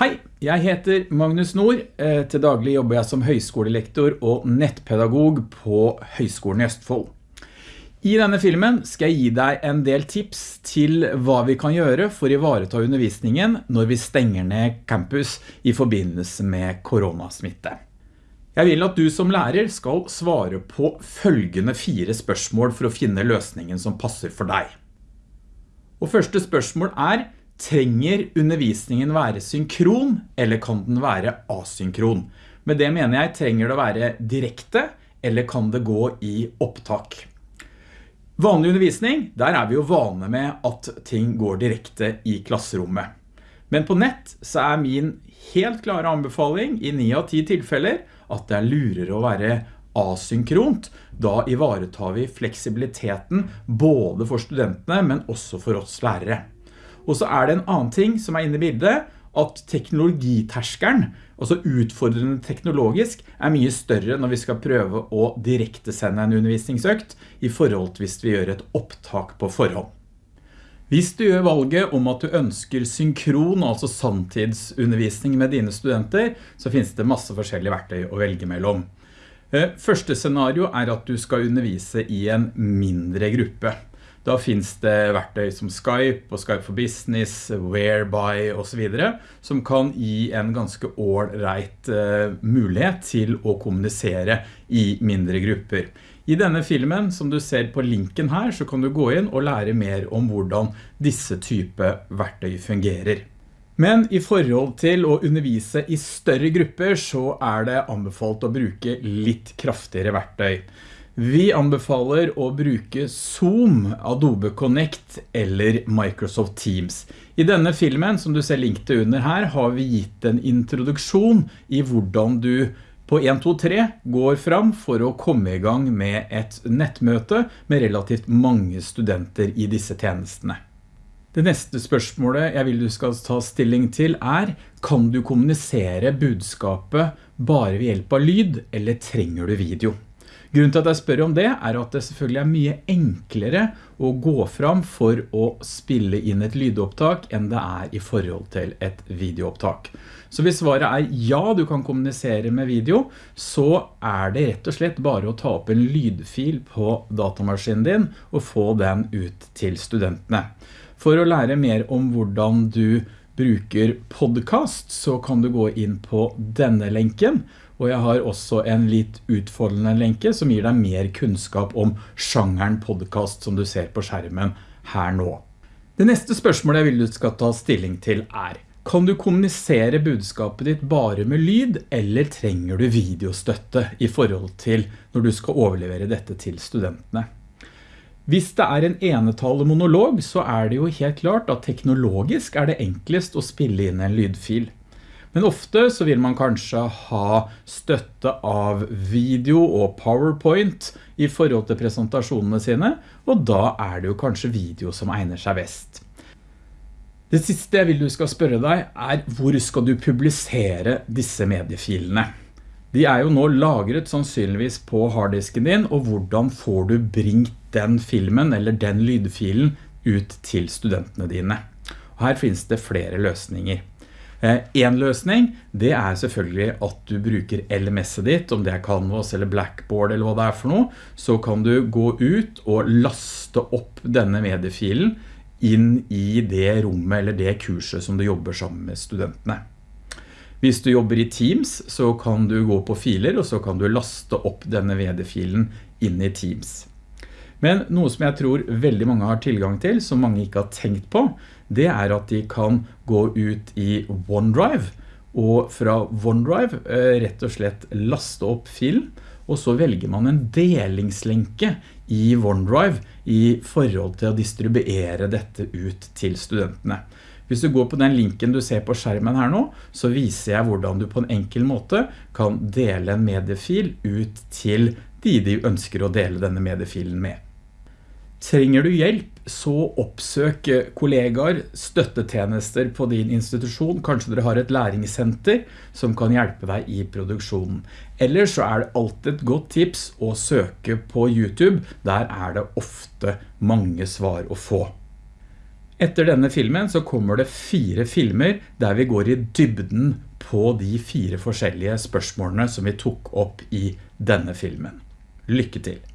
Hei, jeg heter Magnus Nord. Eh, til daglig jobber jeg som høyskolelektor og nettpedagog på Høyskolen i Østfold. I denne filmen skal jeg gi deg en del tips til hva vi kan gjøre for å ivareta undervisningen når vi stenger ned campus i forbindelse med koronasmitte. Jeg vil at du som lærer skal svare på følgende fire spørsmål for å finne løsningen som passer for deg. Og første spørsmål er, trenger undervisningen være synkron, eller kan den være asynkron? Med det mener jeg, trenger det å være direkte, eller kan det gå i opptak? Vanlig undervisning, der er vi jo vane med at ting går direkte i klasserommet. Men på nett så er min helt klare anbefaling i 9 av 10 tilfeller at det er lurere å være asynkront. Da ivaretar vi fleksibiliteten både for studentene, men også for oss lærere. Og så er det en annen ting som er inne i bildet, at teknologiterskeren, altså utfordrende teknologisk, er mye større når vi skal prøve å direkte sende en undervisningsøkt i forhold til hvis vi gjør et opptak på forhånd. Hvis du gjør valget om at du ønsker synkron, altså samtidsundervisning med dine studenter, så finnes det masse forskjellige verktøy å velge mellom. Eh, første scenario er at du skal undervise i en mindre gruppe. Da finns det verktøy som Skype og Skype for Business, Whereby og så videre, som kan gi en ganske ålreit uh, mulighet til å kommunisere i mindre grupper. I denne filmen, som du ser på linken her, så kan du gå inn og lære mer om hvordan disse type verktøy fungerer. Men i forhold til å undervise i større grupper så er det anbefalt å bruke litt kraftigere verktøy. Vi anbefaler å bruke Zoom, Adobe Connect eller Microsoft Teams. I denne filmen, som du ser link til under her, har vi gitt en introduksjon i hvordan du på 1, 2, 3 går fram for å komme i gang med et nettmøte med relativt mange studenter i disse tjenestene. Det neste spørsmålet jeg vil du skal ta stilling til er, kan du kommunisere budskapet bare ved hjelp av lyd, eller trenger du video? Grunnen til at jeg spør om det er at det selvfølgelig er mye enklere å gå fram for å spille inn et lydopptak enn det er i forhold til et videoopptak. Så hvis svaret er ja, du kan kommunisere med video, så er det rett og slett bare å ta opp en lydfil på datamaskinen din og få den ut til studentene. For å lære mer om hvordan du bruker podcast, så kan du gå inn på denne lenken, og jeg har også en litt utfordrende lenke som gir deg mer kunnskap om sjangeren podcast som du ser på skjermen her nå. Det neste spørsmålet jeg vil du skal ta stilling til er, kan du kommunisere budskapet ditt bare med lyd, eller trenger du videostøtte i forhold til når du skal overlevere dette til studentene? Hvis det er en enetale monolog, så er det jo helt klart at teknologisk er det enklest å spille inn en lydfil. Men ofte så vil man kanskje ha støtte av video og PowerPoint i forhold til presentasjonene sine, og da er det jo kanskje video som egner seg best. Det siste jeg vil du skal spørre deg er hvor skal du publisere disse mediefilene? De er jo nå lagret sannsynligvis på harddisken din, og hvordan får du bringt den filmen eller den lydfilen ut til studentene dine? Og her finnes det flere løsninger. Eh, en løsning, det er selvfølgelig at du bruker LMS-et ditt, om det er Canvas eller Blackboard eller hva det er for noe, så kan du gå ut og laste opp denne mediefilen inn i det rommet eller det kurset som du jobber sammen med studentene. Hvis du jobber i Teams, så kan du gå på filer, og så kan du laste opp denne VD-filen inn i Teams. Men noe som jeg tror veldig mange har tilgang til, som mange ikke har tenkt på, det er at de kan gå ut i OneDrive, og fra OneDrive eh, rett og slett laste opp film, og så velger man en delingslenke i OneDrive i forhold til å distribuere dette ut til studentene. Hvis du går på den linken du ser på skjermen her nå, så viser jeg hvordan du på en enkel måte kan dele en mediefil ut til de de ønsker å dele denne mediefilen med. Trenger du hjelp, så oppsøk kollegaer, støttetjenester på din institusjon. Kanskje dere har et læringssenter som kan hjelpe deg i produksjonen. Eller så er det alltid et godt tips å søke på YouTube. Der er det ofte mange svar å få. Etter denne filmen så kommer det fire filmer der vi går i dybden på de fire forskjellige spørsmålene som vi tok opp i denne filmen. Lykke til!